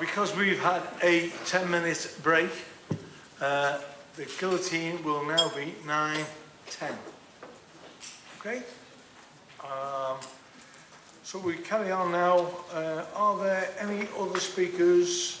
because we've had a 10 minute break, uh, the guillotine will now be 9, 10. Okay? Um, so we carry on now. Uh, are there any other speakers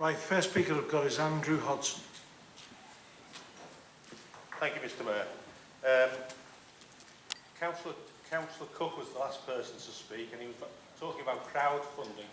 Right, first speaker I've got is Andrew Hodson. Thank you, Mr Mayor. Um, Councillor, Councillor Cook was the last person to speak and he was talking about crowdfunding,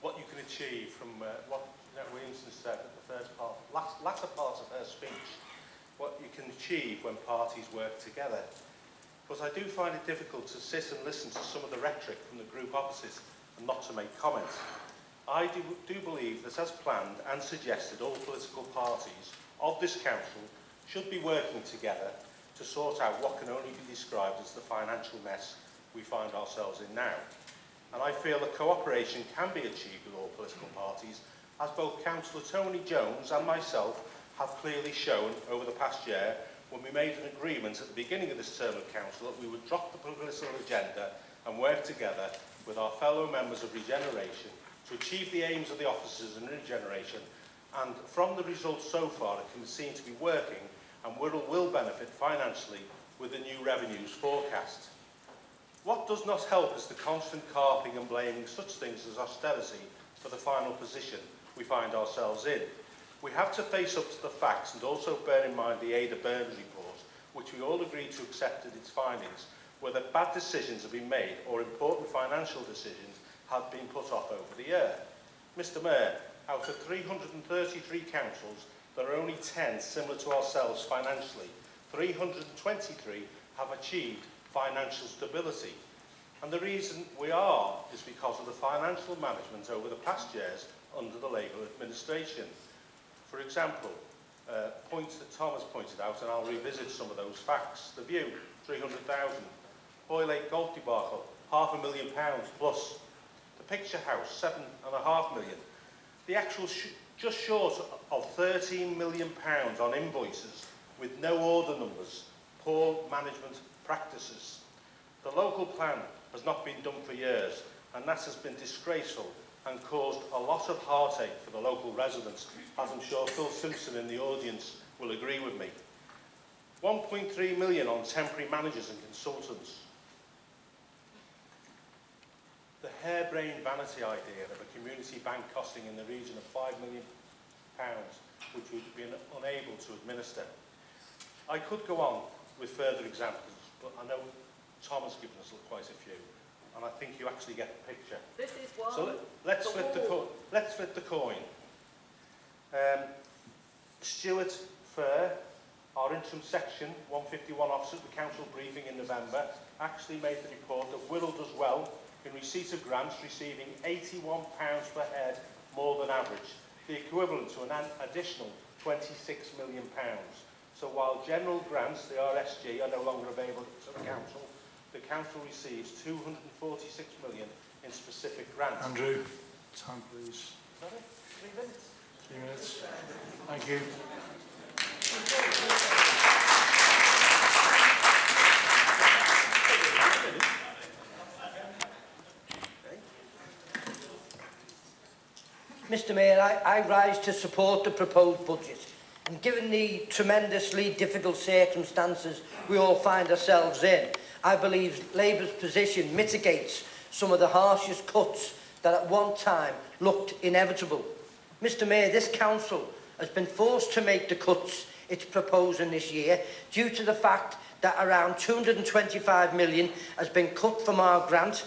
what you can achieve from uh, what Jeanette Williamson said at the first part, last, latter part of her speech, what you can achieve when parties work together. But I do find it difficult to sit and listen to some of the rhetoric from the group opposite and not to make comments. I do, do believe that as planned and suggested, all political parties of this council should be working together to sort out what can only be described as the financial mess we find ourselves in now. And I feel that cooperation can be achieved with all political parties, as both Councillor Tony Jones and myself have clearly shown over the past year when we made an agreement at the beginning of this term of council that we would drop the political agenda and work together with our fellow members of Regeneration to achieve the aims of the officers in generation, and from the results so far it can be seen to be working and Wirral will benefit financially with the new revenues forecast. What does not help is the constant carping and blaming such things as austerity for the final position we find ourselves in. We have to face up to the facts and also bear in mind the Ada Burns report, which we all agreed to accept in its findings, whether bad decisions have been made or important financial decisions have been put off over the year. Mr Mayor, out of 333 councils, there are only 10 similar to ourselves financially. 323 have achieved financial stability. And the reason we are is because of the financial management over the past years under the Labour administration. For example, uh, points that Thomas pointed out, and I'll revisit some of those facts. The View, 300,000. Lake Golf debacle, half a million pounds plus picture house, seven and a half million. The actual sh just short of 13 million pounds on invoices with no order numbers, poor management practices. The local plan has not been done for years and that has been disgraceful and caused a lot of heartache for the local residents, as I'm sure Phil Simpson in the audience will agree with me. 1.3 million on temporary managers and consultants. the harebrained vanity idea of a community bank costing in the region of £5 million, pounds, which we've been unable to administer. I could go on with further examples, but I know Tom has given us quite a few, and I think you actually get the picture. This is one. So let, us flip, flip the coin. Um, Stuart Fair, our interim section 151 officer at the council briefing in November, actually made the report that Willow does well in receipt of grants receiving £81 per head more than average, the equivalent to an additional £26 million. So while general grants, the RSG, are no longer available to the council, the council receives £246 million in specific grants. Andrew, time please. Sorry, three minutes. Three minutes. Thank you. Mr Mayor, I, I rise to support the proposed budget. And given the tremendously difficult circumstances we all find ourselves in, I believe Labour's position mitigates some of the harshest cuts that at one time looked inevitable. Mr Mayor, this council has been forced to make the cuts it's proposing this year due to the fact that around 225 million has been cut from our grant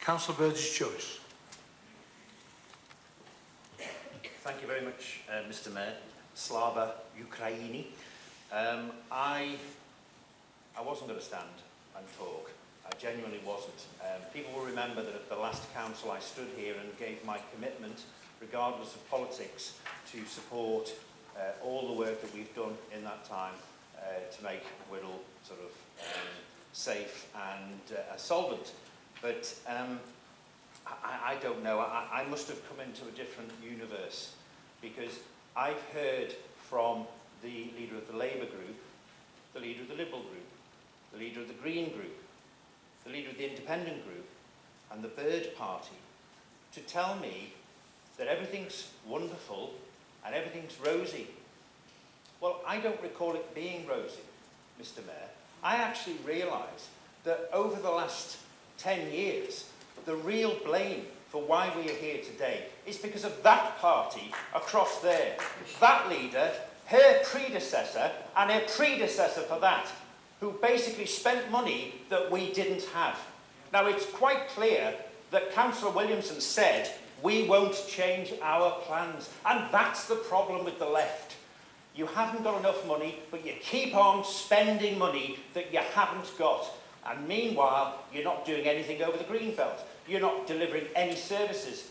Councillor Bird's choice. Thank you very much, uh, Mr Mayor. Slava Ukraini. Um, I, I wasn't going to stand and talk, I genuinely wasn't. Um, people will remember that at the last council I stood here and gave my commitment, regardless of politics, to support uh, all the work that we've done in that time uh, to make Whittle sort of um, safe and uh, solvent. But um, I, I don't know, I, I must have come into a different universe because I've heard from the leader of the Labour group, the leader of the Liberal group, the leader of the Green group, the leader of the independent group, and the bird party to tell me that everything's wonderful and everything's rosy. Well, I don't recall it being rosy, Mr. Mayor. I actually realise that over the last 10 years, the real blame for why we are here today is because of that party across there. That leader, her predecessor, and her predecessor for that, who basically spent money that we didn't have. Now, it's quite clear that Councillor Williamson said, we won't change our plans. And that's the problem with the left. You haven't got enough money, but you keep on spending money that you haven't got. And meanwhile, you're not doing anything over the green belt. You're not delivering any services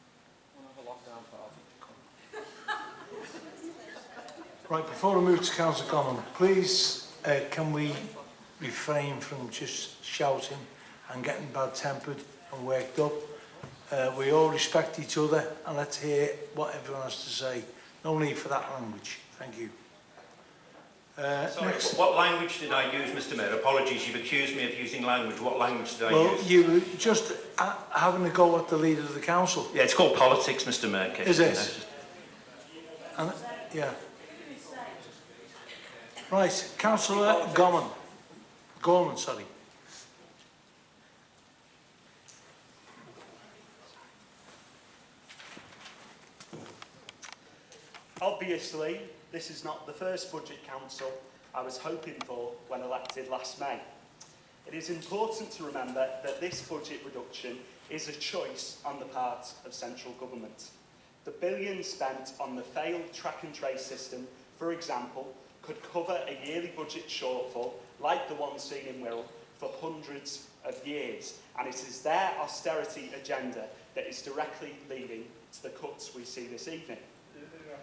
Right, before I move to Council Common, please uh, can we refrain from just shouting and getting bad-tempered and worked up. Uh, we all respect each other and let's hear what everyone has to say. No need for that language. Thank you. Uh, Sorry, next. what language did I use, Mr Mayor? Apologies, you've accused me of using language. What language did I well, use? Well, you were just having a go at the leader of the council. Yeah, it's called politics, Mr Mayor. Is it? Yeah. And, yeah. Right, Councillor Gorman. Gorman, sorry. Obviously, this is not the first Budget Council I was hoping for when elected last May. It is important to remember that this budget reduction is a choice on the part of central government. The billions spent on the failed track and trace system, for example, could cover a yearly budget shortfall, like the one seen in Wirral, for hundreds of years. And it is their austerity agenda that is directly leading to the cuts we see this evening.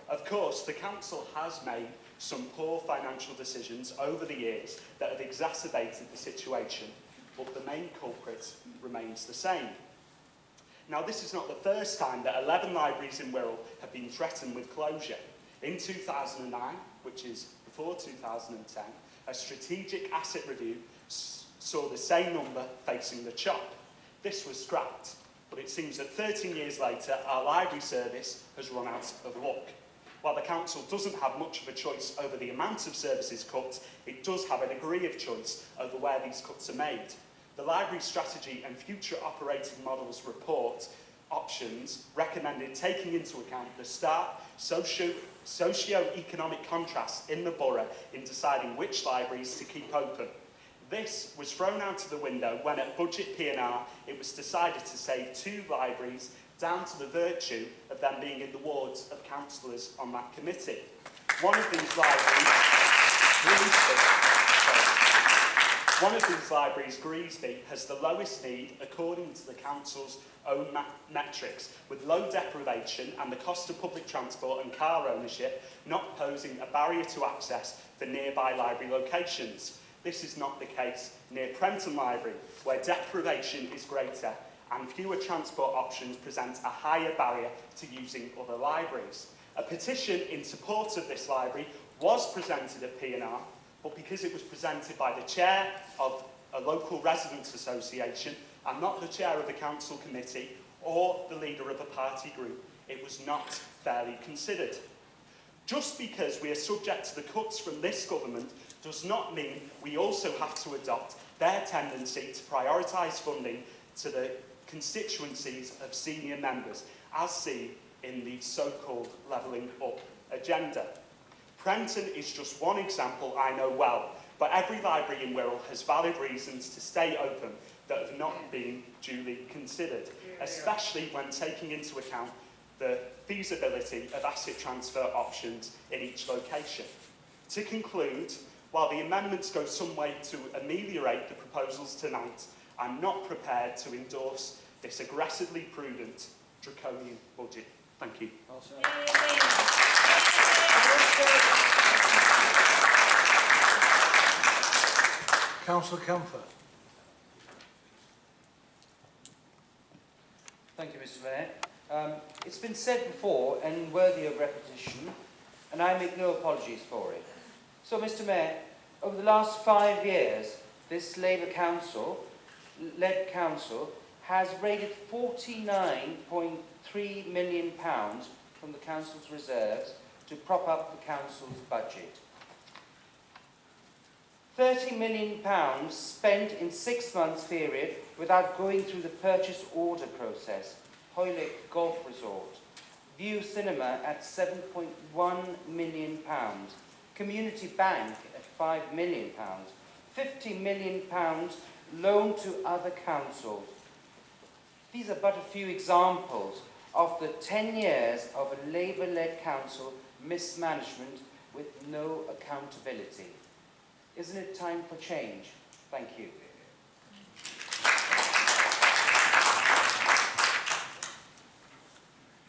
Of course, the Council has made some poor financial decisions over the years that have exacerbated the situation, but the main culprit remains the same. Now, this is not the first time that 11 libraries in Wirral have been threatened with closure. In 2009, which is before 2010, a strategic asset review saw the same number facing the chop. This was scrapped, but it seems that 13 years later, our library service has run out of luck. While the council doesn't have much of a choice over the amount of services cut, it does have a degree of choice over where these cuts are made. the Library Strategy and Future Operating Models report options recommended taking into account the stark socio economic contrast in the borough in deciding which libraries to keep open. This was thrown out of the window when at Budget PNR it was decided to save two libraries down to the virtue of them being in the wards of councillors on that committee. One of these libraries, One of these libraries, Greasby, has the lowest need according to the council's own metrics, with low deprivation and the cost of public transport and car ownership not posing a barrier to access for nearby library locations. This is not the case near Prenton Library, where deprivation is greater and fewer transport options present a higher barrier to using other libraries. A petition in support of this library was presented at PNR but because it was presented by the chair of a local residents association and not the chair of the council committee or the leader of a party group, it was not fairly considered. Just because we are subject to the cuts from this government does not mean we also have to adopt their tendency to prioritise funding to the constituencies of senior members, as seen in the so-called levelling up agenda. Renton is just one example I know well, but every library in Wirral has valid reasons to stay open that have not been duly considered, especially when taking into account the feasibility of asset transfer options in each location. To conclude, while the amendments go some way to ameliorate the proposals tonight, I'm not prepared to endorse this aggressively prudent draconian budget. Thank you. Councillor Comfort. Thank you, Mr Mayor. Um, it's been said before and worthy of repetition, and I make no apologies for it. So, Mr Mayor, over the last five years, this Labour Council, led Council, has raided £49.3 million from the Council's reserves to prop up the council's budget. £30 million spent in six months period without going through the purchase order process. Hoylick Golf Resort. View Cinema at £7.1 million. Community Bank at £5 million. £50 million loaned to other councils. These are but a few examples of the 10 years of a Labour-led council mismanagement with no accountability. Isn't it time for change? Thank you.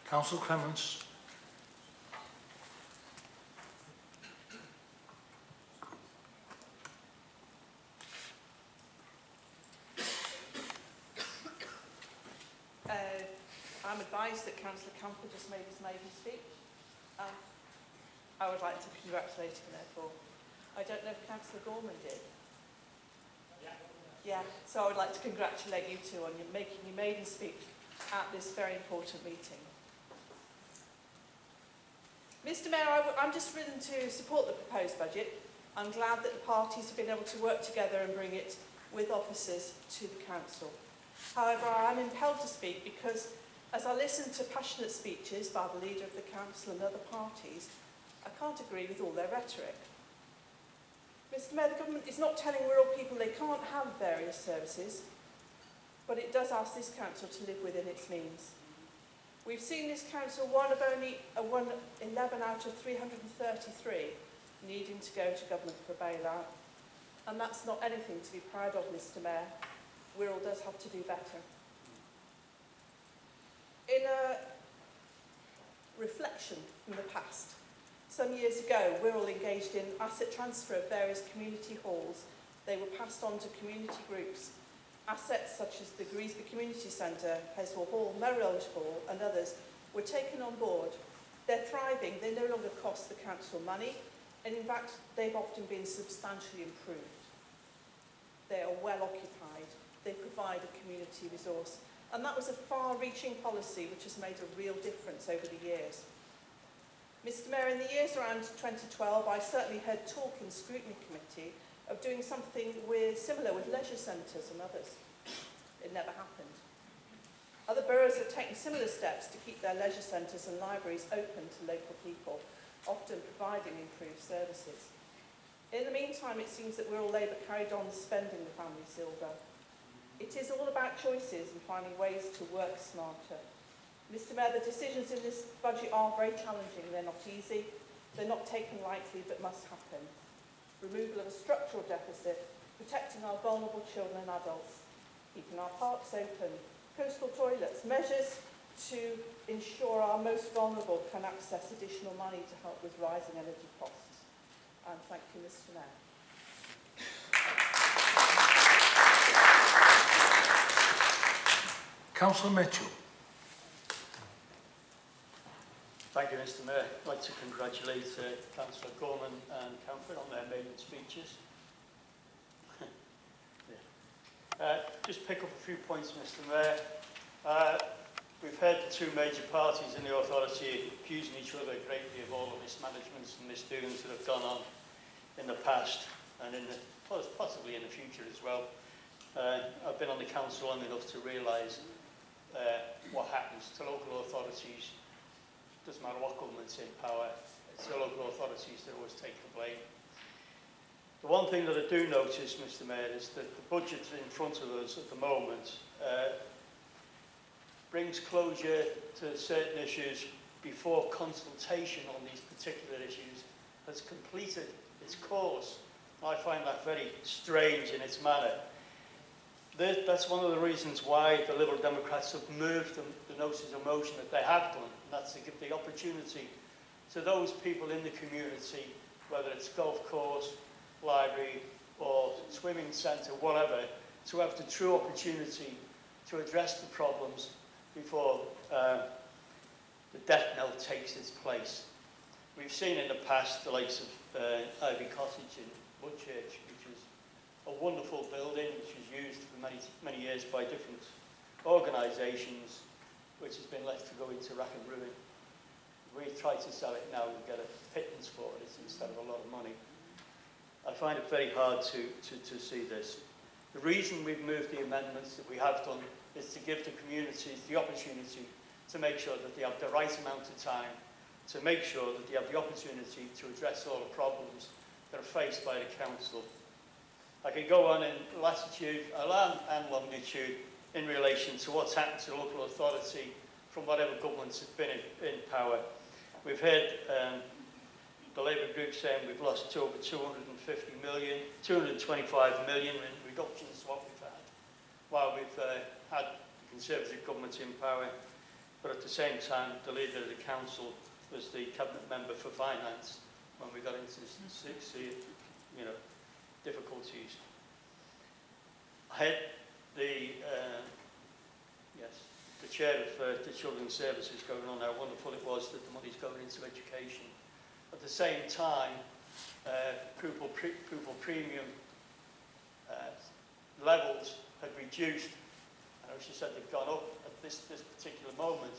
Council Clements. Uh, I'm advised that Councillor Camper just made his maiden speech. Um, I would like to congratulate him therefore. I don't know if Councillor Gorman did. Yeah. Yeah, so I would like to congratulate you two on your making your maiden speech at this very important meeting. Mr Mayor, i I'm just written to support the proposed budget. I'm glad that the parties have been able to work together and bring it with officers to the council. However, I am impelled to speak because as I listened to passionate speeches by the leader of the council and other parties, I can't agree with all their rhetoric. Mr Mayor, the government is not telling rural people they can't have various services, but it does ask this council to live within its means. We've seen this council one of only a uh, one 11 out of 333 needing to go to government for bailout, and that's not anything to be proud of, Mr Mayor. Wirral does have to do better. In a reflection from the past, Some years ago, Wirral engaged in asset transfer of various community halls. They were passed on to community groups. Assets such as the Greasby Community Centre, Peswell Hall, Merrill Hall and others were taken on board. They're thriving, they no longer cost the council money, and in fact, they've often been substantially improved. They are well occupied, they provide a community resource, and that was a far-reaching policy which has made a real difference over the years. Mr Mayor, in the years around 2012, I certainly heard talk in scrutiny committee of doing something with, similar with leisure centres and others. It never happened. Other boroughs have taken similar steps to keep their leisure centres and libraries open to local people, often providing improved services. In the meantime, it seems that we're all Labour carried on spending the family silver. It is all about choices and finding ways to work smarter. Mr Mayor, the decisions in this budget are very challenging. They're not easy. They're not taken lightly, but must happen. Removal of a structural deficit, protecting our vulnerable children and adults, keeping our parks open, coastal toilets, measures to ensure our most vulnerable can access additional money to help with rising energy costs. And thank you, Mr Mayor. Councillor Mitchell. Thank you, Mr Mayor. I'd like to congratulate uh, Councillor Gorman and Camford on their maiden speeches. yeah. uh, just pick up a few points, Mr Mayor. Uh, we've heard the two major parties in the authority accusing each other greatly of all the mismanagements and misdoings that have gone on in the past and in the, possibly in the future as well. Uh, I've been on the council long enough to realise uh, what happens to local authorities doesn't matter what government's in power, it's the local authorities that always take the blame. The one thing that I do notice, Mr Mayor, is that the budget in front of us at the moment uh, brings closure to certain issues before consultation on these particular issues has completed its course. I find that very strange in its manner. That's one of the reasons why the Liberal Democrats have moved the, the notice of motion that they have done and that's to give the opportunity to those people in the community, whether it's golf course, library or swimming centre, whatever, to have the true opportunity to address the problems before uh, the death knell takes its place. We've seen in the past the likes of uh, Ivy Cottage in Woodchurch, which is a wonderful building which was used for many, many years by different organisations which has been left to go into rack and ruin. We try to sell it now and get a pittance for it instead of a lot of money. I find it very hard to, to, to see this. The reason we've moved the amendments that we have done is to give the communities the opportunity to make sure that they have the right amount of time to make sure that they have the opportunity to address all the problems that are faced by the council. I could go on in latitude uh, and longitude in relation to what's happened to local authority from whatever governments have been in, in power. We've heard um, the Labour group saying we've lost to over 250 million, 225 million in reductions to what we've had while we've uh, had the Conservative government in power. But at the same time, the leader of the council was the cabinet member for finance when we got into six, you know, difficulties. I had the uh, yes, the chair of uh, the children's services going on, how wonderful it was that the money's going into education. At the same time, uh, pupil, pre pupil premium uh, levels had reduced. I know she said they've gone up at this, this particular moment,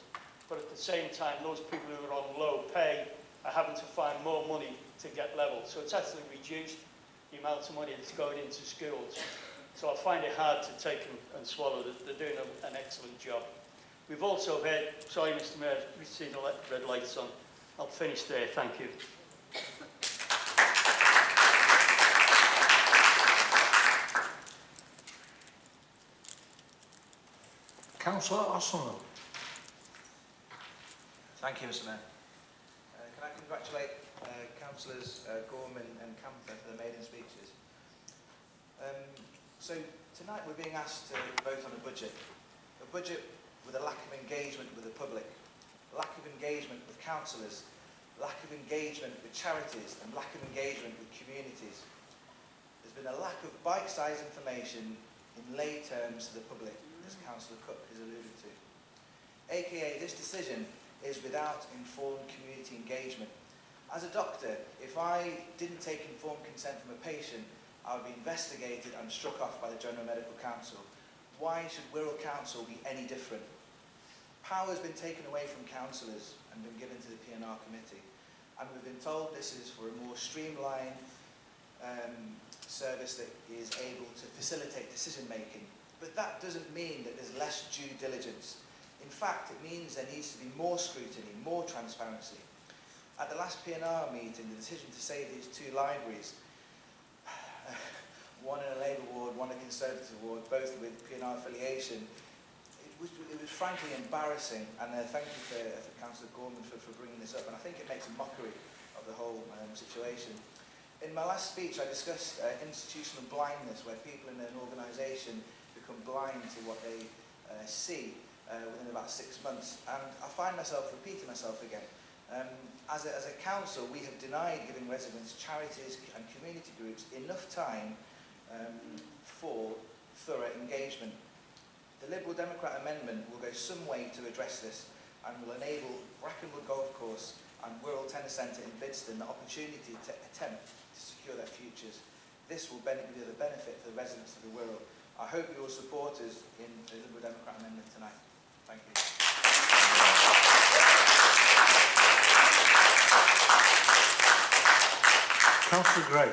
but at the same time, those people who are on low pay are having to find more money to get levels. So it's actually reduced the amount of money that's going into schools. So I find it hard to take and, and swallow that they're doing a, an excellent job. We've also had, sorry Mr Mayor, we've seen the red lights on. I'll finish there, thank you. Councillor Arsenal. Thank you, Mr Mayor. Uh, can I congratulate uh, Councillors uh, Gorman and Camper for the maiden speeches? Um, So tonight we're being asked to vote on a budget. A budget with a lack of engagement with the public, lack of engagement with councillors, lack of engagement with charities and lack of engagement with communities. There's been a lack of bite-sized information in lay terms to the public, as Councillor Cook has alluded to. AKA, this decision is without informed community engagement. As a doctor, if I didn't take informed consent from a patient, have been investigated and struck off by the General Medical Council. Why should Wirral Council be any different? Power has been taken away from councillors and been given to the PNR committee. And we've been told this is for a more streamlined um, service that is able to facilitate decision making. But that doesn't mean that there's less due diligence. In fact, it means there needs to be more scrutiny, more transparency. At the last PNR meeting, the decision to save these two libraries one in a Labour ward, one in a Conservative ward, both with PNR affiliation. It was, it was frankly embarrassing, and uh, thank you for, uh, for Councillor Gorman for, for bringing this up, and I think it makes a mockery of the whole um, situation. In my last speech, I discussed uh, institutional blindness, where people in an organisation become blind to what they uh, see uh, within about six months. And I find myself repeating myself again. Um, as, a, as a council, we have denied giving residents, charities and community groups enough time um, for thorough engagement. The Liberal Democrat amendment will go some way to address this and will enable Brackenwood Golf Course and World Tennis Centre in Bidston the opportunity to attempt to secure their futures. This will be the benefit for the residents of the world. I hope you will support us in the Liberal Democrat amendment tonight. Thank you. Councillor Gray.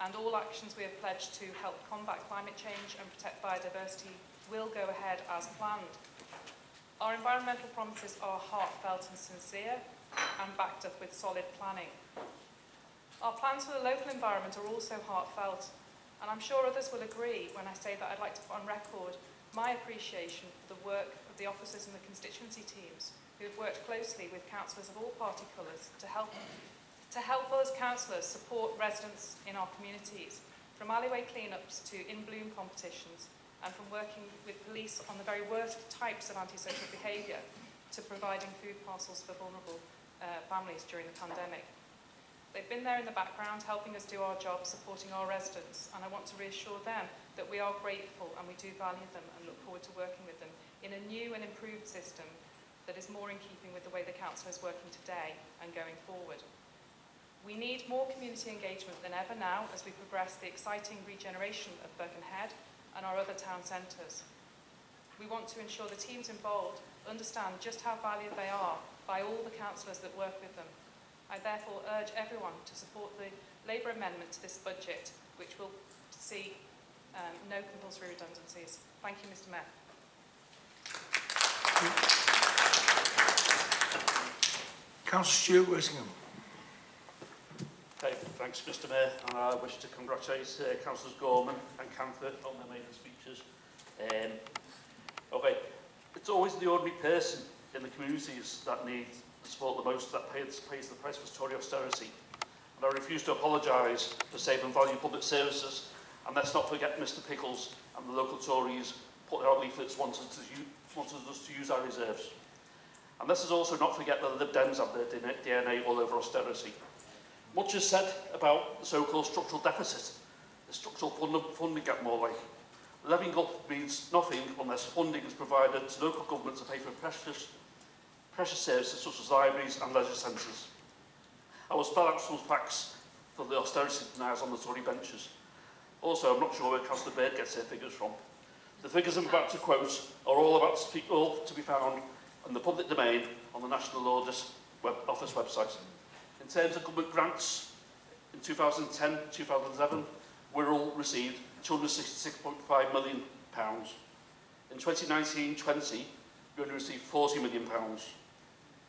and all actions we have pledged to help combat climate change and protect biodiversity will go ahead as planned. Our environmental promises are heartfelt and sincere, and backed up with solid planning. Our plans for the local environment are also heartfelt, and I'm sure others will agree when I say that I'd like to put on record my appreciation for the work of the officers and the constituency teams who have worked closely with councillors of all party colours to help, to help us councillors support residents in our communities, from alleyway cleanups to in-bloom competitions, and from working with police on the very worst types of antisocial behaviour to providing food parcels for vulnerable uh, families during the pandemic. They've been there in the background helping us do our job, supporting our residents, and I want to reassure them that we are grateful and we do value them and look forward to working with them in a new and improved system that is more in keeping with the way the Council is working today and going forward. We need more community engagement than ever now as we progress the exciting regeneration of Birkenhead and our other town centres. We want to ensure the teams involved understand just how valued they are by all the councillors that work with them. I therefore urge everyone to support the Labour amendment to this budget, which will see um, no compulsory redundancies. Thank you, Mr Mayor. Councillor Stewart Whittingham. Okay, thanks, Mr Mayor, and I wish to congratulate uh, Councillors Gorman and Canford on their maiden speeches. Um, okay, it's always the ordinary person in the communities that needs the support the most that pays, pays the price for Tory austerity. And I refuse to apologise for saving value public services. And let's not forget Mr Pickles and the local Tories put out leaflets wanted, to wanted us to use our reserves. And this is also not forget that the Lib Dems have their DNA all over austerity. Much is said about the so-called structural deficit, the structural fund funding gap more like. Living up means nothing unless funding is provided to local governments to pay for precious, precious services such as libraries and leisure centres. I will spell out some facts for the austerity deniers on the Tory benches. Also, I'm not sure where Councillor Baird gets their figures from. The figures I'm about to quote are all about to be, all to be found and the public domain on the National Orders web Office website. In terms of government grants, in 2010-2011, Wirral received £266.5 million. Pounds. In 2019-20, you're only received receive £40 million. Pounds.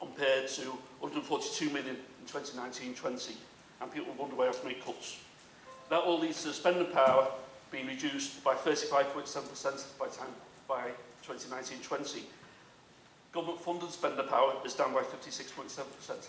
compared to 142 million in 2019-20, and people wonder why I've made cuts. That all leads to the spending power being reduced by 35.7% by time by 2019-20, Government funded spender power is down by 56.7%.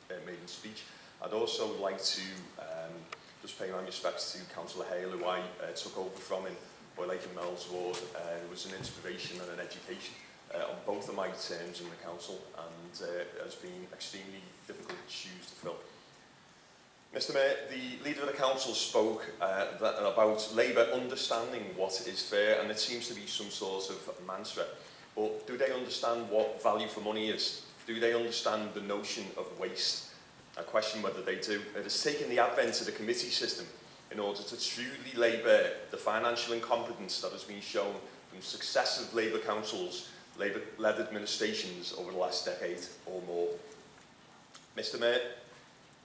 uh, maiden speech. I'd also like to um, just pay my respects to Councillor Hale, who I uh, took over from in Boylake and Mel's ward, uh, who was an inspiration and an education uh, on both of my terms in the council and uh, has been extremely difficult shoes to fill. Mr Mayor, the Leader of the Council spoke uh, that, about Labour understanding what is fair and it seems to be some sort of mantra. But do they understand what value for money is? Do they understand the notion of waste? I question whether they do. It has taken the advent of the committee system in order to truly lay bare the financial incompetence that has been shown from successive Labour councils Labour-led administrations over the last decade or more. Mr Mayor,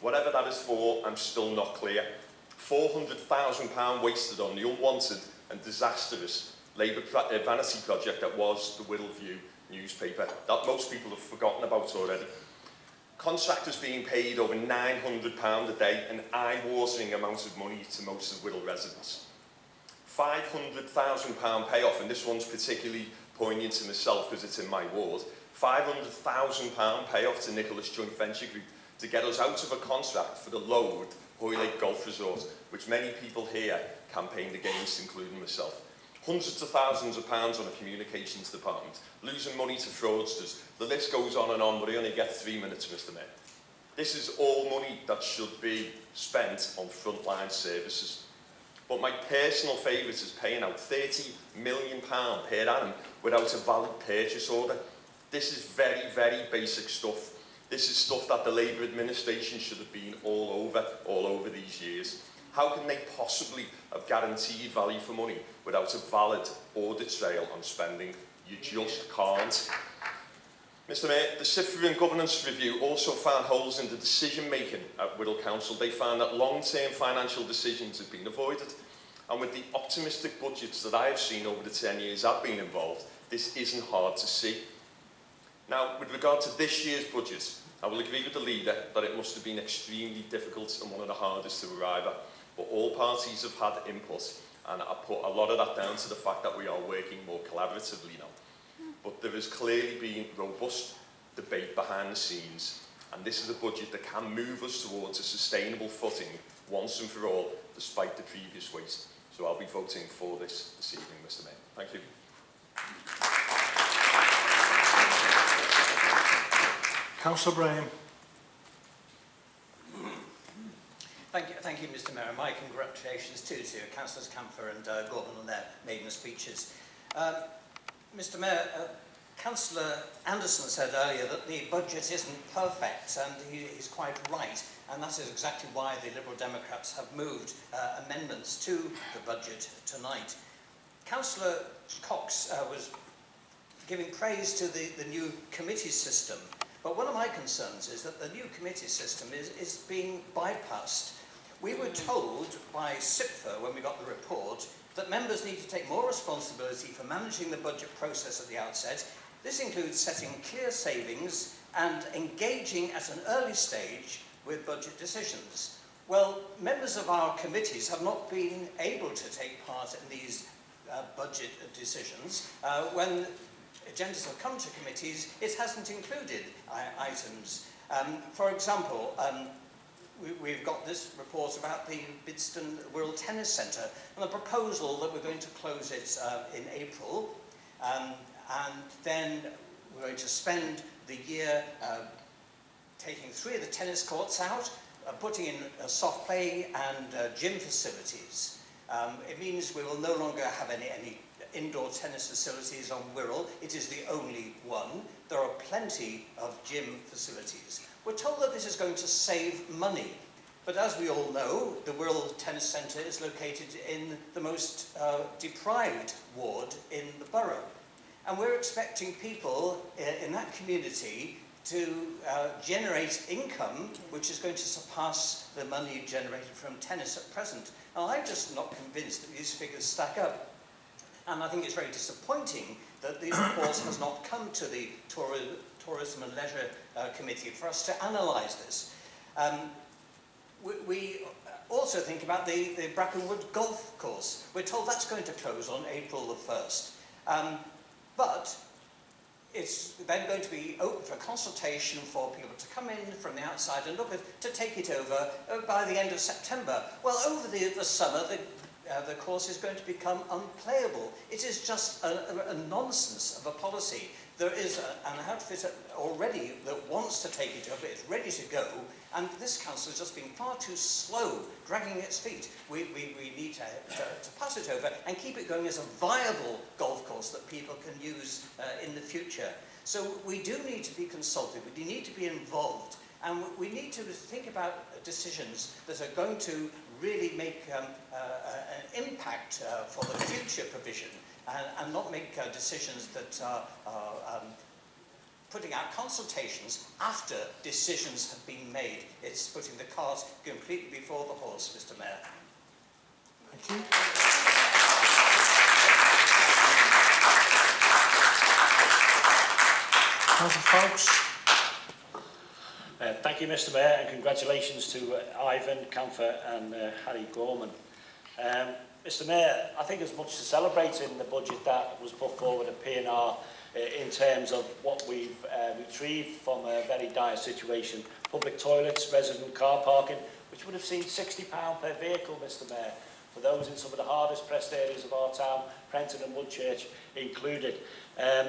Whatever that is for, I'm still not clear. £400,000 wasted on the unwanted and disastrous Labour uh, vanity project that was the Whittle View newspaper, that most people have forgotten about already. Contractors being paid over £900 a day, an eye-watering amount of money to most of Whittle residents. £500,000 payoff, and this one's particularly poignant to myself because it's in my ward, £500,000 payoff to Nicholas Joint Venture Group to get us out of a contract for the Lode Lake Golf Resort, which many people here campaigned against, including myself. Hundreds of thousands of pounds on a communications department, losing money to fraudsters. The list goes on and on, but I only get three minutes, Mr Mayor. This is all money that should be spent on frontline services. But my personal favourite is paying out £30 million per annum without a valid purchase order This is very, very basic stuff. This is stuff that the Labour administration should have been all over, all over these years. How can they possibly have guaranteed value for money without a valid audit trail on spending? You just can't. Mr Mayor, the Cyprian Governance Review also found holes in the decision-making at Whittle Council. They found that long-term financial decisions had been avoided, and with the optimistic budgets that I have seen over the 10 years I've been involved, this isn't hard to see. Now, with regard to this year's budget, I will agree with the leader that it must have been extremely difficult and one of the hardest to arrive at, but all parties have had input, and I put a lot of that down to the fact that we are working more collaboratively now. But there has clearly been robust debate behind the scenes, and this is a budget that can move us towards a sustainable footing once and for all, despite the previous waste. So I'll be voting for this this evening, Mr Mayor. Thank you. Councillor Braham. Thank you, thank you, Mr. Mayor. My congratulations too to Councillors Camphor and uh, Gordon on their maiden speeches. Mr. Um, Mayor, uh, Councillor Anderson said earlier that the budget isn't perfect, and he, is quite right. And that is exactly why the Liberal Democrats have moved uh, amendments to the budget tonight. Councillor Cox uh, was giving praise to the, the new committee system But one of my concerns is that the new committee system is, is being bypassed. We were hmm. told by SIPFA when we got the report that members need to take more responsibility for managing the budget process at the outset. This includes setting clear savings and engaging at an early stage with budget decisions. Well, members of our committees have not been able to take part in these uh, budget decisions uh, when agendas have come to committees, it hasn't included uh, items. Um, for example, um, we, have got this report about the Bidston World Tennis Centre and the proposal that we're going to close it uh, in April um, and then we're going to spend the year uh, taking three of the tennis courts out, uh, putting in uh, soft play and uh, gym facilities. Um, it means we will no longer have any, any indoor tennis facilities on Wirral. It is the only one. There are plenty of gym facilities. We're told that this is going to save money. But as we all know, the Wirral Tennis Centre is located in the most uh, deprived ward in the borough. And we're expecting people uh, in that community to uh, generate income which is going to surpass the money generated from tennis at present. Now, I'm just not convinced that these figures stack up. And I think it's very disappointing that the report has not come to the Tourism and Leisure uh, Committee for us to analyse this. Um, we, we also think about the, the Brackenwood Golf Course. We're told that's going to close on April the 1st. Um, but it's then going to be open for consultation for people to come in from the outside and look at, to take it over uh, by the end of September. Well, over the, the summer, the uh, the course is going to become unplayable. It is just a, a, a nonsense of a policy. There is a, an outfit already that wants to take it over. it's ready to go, and this council has just been far too slow dragging its feet. We, we, we need to, to, to pass it over and keep it going as a viable golf course that people can use uh, in the future. So we do need to be consulted, we need to be involved, and we need to think about decisions that are going to really make um, uh, uh, an impact uh, for the future provision and, and not make decisions that are um, putting out consultations after decisions have been made. It's putting the cart completely before the horse, Mr Mayor. Thank you. Councillor Uh, thank you, Mr Mayor, and congratulations to uh, Ivan Camfer and uh, Harry Gorman. Um, Mr Mayor, I think as much to celebrate in the budget that was put forward at PNR uh, in terms of what we've uh, retrieved from a very dire situation, public toilets, resident car parking, which would have seen £60 per vehicle, Mr Mayor, for those in some of the hardest pressed areas of our town, Prenton and Woodchurch included. Um,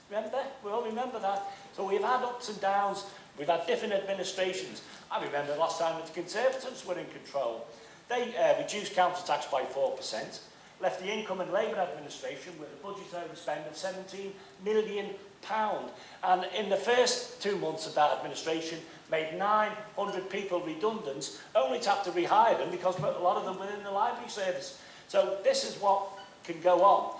Remember? We all remember that. So we've had ups and downs. We've had different administrations. I remember last time that the Conservatives were in control. They uh, reduced council tax by 4% left the Income and Labour Administration with a budget overspend of £17 million. And in the first two months of that administration, made 900 people redundant, only to have to rehire them because a lot of them were in the library service. So this is what can go on.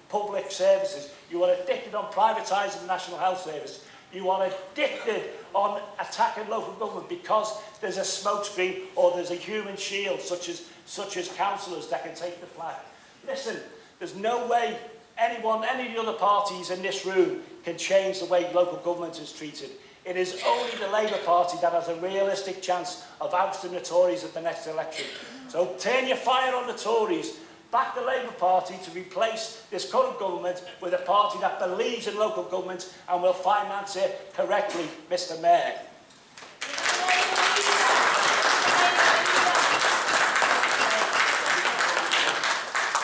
public services. You are addicted on privatising the National Health Service. You are addicted on attacking local government because there's a smokescreen or there's a human shield such as, such as councillors that can take the flag. Listen, there's no way anyone, any of the other parties in this room can change the way local government is treated. It is only the Labour Party that has a realistic chance of ousting the Tories at the next election. So turn your fire on the Tories. Back the Labour Party to replace this current government with a party that believes in local government and will finance it correctly, Mr Mayor.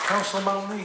Councillor Maloney.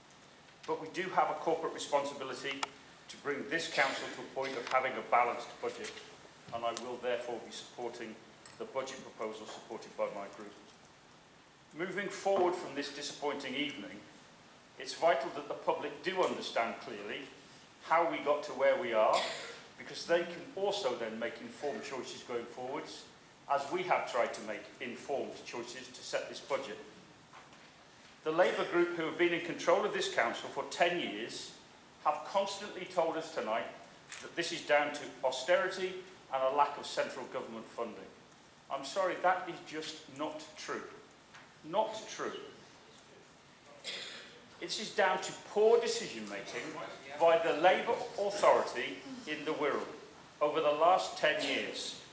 But we do have a corporate responsibility to bring this council to a point of having a balanced budget and I will therefore be supporting the budget proposal supported by my group. Moving forward from this disappointing evening, it's vital that the public do understand clearly how we got to where we are, because they can also then make informed choices going forwards, as we have tried to make informed choices to set this budget. The Labour group, who have been in control of this council for 10 years, have constantly told us tonight that this is down to austerity and a lack of central government funding. I'm sorry, that is just not true. Not true. This is down to poor decision making by the Labour Authority in the Wirral over the last 10 years.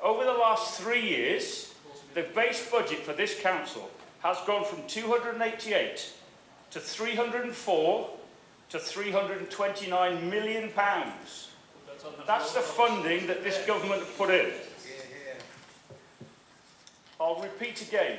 Over the last three years, the base budget for this council has gone from 288 to 304 to 329 million pounds. That's the funding that this government put in. I'll repeat again.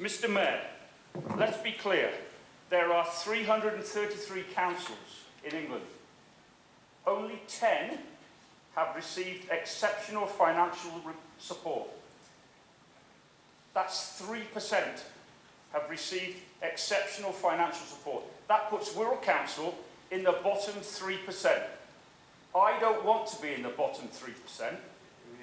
Mr Mayor, let's be clear there are 333 councils in England. Only 10 have received exceptional financial support. That's 3% have received exceptional financial support. That puts Wirral Council in the bottom 3%. I don't want to be in the bottom 3%.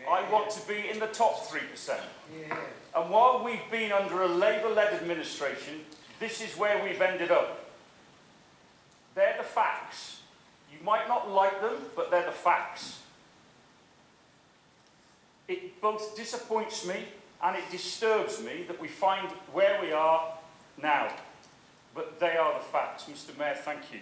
I want to be in the top 3%. Yeah. And while we've been under a Labour-led administration, This is where we've ended up. They're the facts. You might not like them, but they're the facts. It both disappoints me and it disturbs me that we find where we are now. But they are the facts. Mr Mayor, thank you.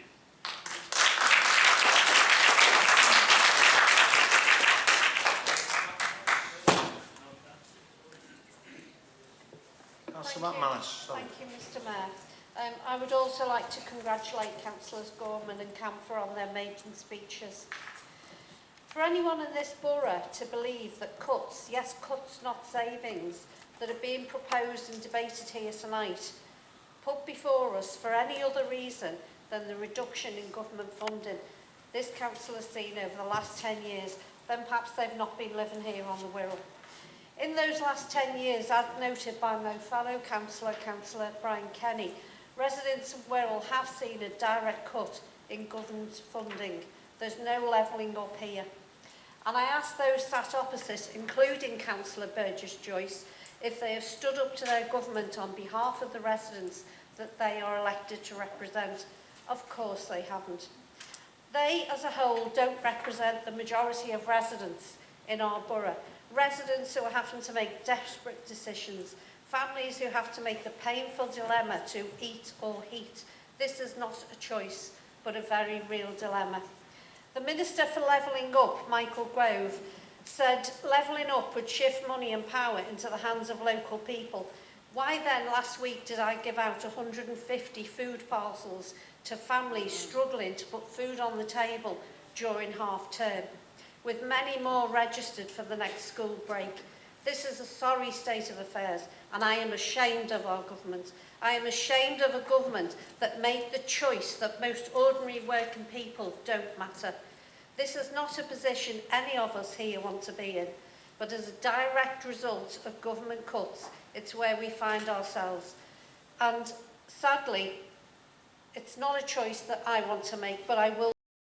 Thank you, Mr Mayor. Um, I would also like to congratulate Councillors Gorman and Camphor on their maiden speeches. For anyone in this borough to believe that cuts, yes cuts not savings, that are being proposed and debated here tonight, put before us for any other reason than the reduction in government funding this council has seen over the last 10 years, then perhaps they've not been living here on the Wirral. In those last 10 years, as noted by my fellow councillor, Councillor Brian Kenny, residents of Wirral have seen a direct cut in government funding. There's no levelling up here. And I asked those sat opposite, including Councillor Burgess Joyce, if they have stood up to their government on behalf of the residents that they are elected to represent. Of course they haven't. They as a whole don't represent the majority of residents in our borough residents who are having to make desperate decisions, families who have to make the painful dilemma to eat or heat. This is not a choice, but a very real dilemma. The Minister for Levelling Up, Michael Grove, said levelling up would shift money and power into the hands of local people. Why then last week did I give out 150 food parcels to families struggling to put food on the table during half term? with many more registered for the next school break. This is a sorry state of affairs and I am ashamed of our government. I am ashamed of a government that made the choice that most ordinary working people don't matter. This is not a position any of us here want to be in, but as a direct result of government cuts, it's where we find ourselves. And sadly, it's not a choice that I want to make, but I will